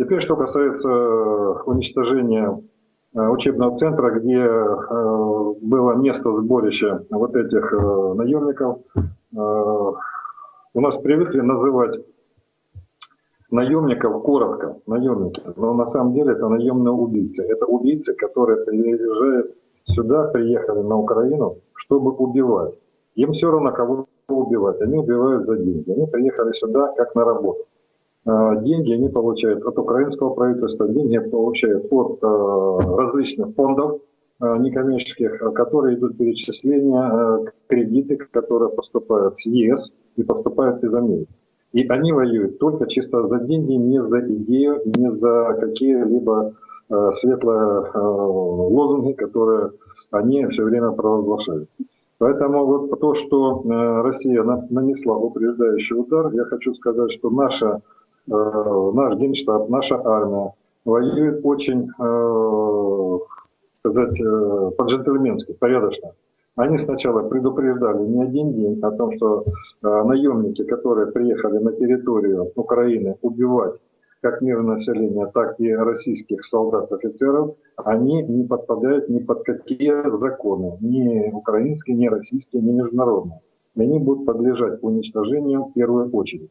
Теперь, что касается уничтожения учебного центра, где было место сборища вот этих наемников, у нас привыкли называть наемников коротко, наемники, но на самом деле это наемные убийцы. Это убийцы, которые приезжают сюда, приехали на Украину, чтобы убивать. Им все равно, кого убивать. Они убивают за деньги. Они приехали сюда как на работу. А, деньги они получают от украинского правительства, деньги получают от а, различных фондов а, некоммерческих, которые идут перечисления, кредиты, которые поступают с ЕС и поступают из Америки. И они воюют только чисто за деньги, не за идею, не за какие-либо э, светлые э, лозунги, которые они все время провозглашают. Поэтому вот то, что э, Россия на, нанесла упреждающий удар, я хочу сказать, что наша, э, наш генштаб, наша армия воюет очень, э, сказать, э, по-джентльменски, порядочно. Они сначала предупреждали не один день о том, что э, наемники, которые приехали на территорию Украины убивать как мирное население, так и российских солдат-офицеров, они не подпадают ни под какие законы, ни украинские, ни российские, ни международные. И они будут подлежать уничтожению в первую очередь.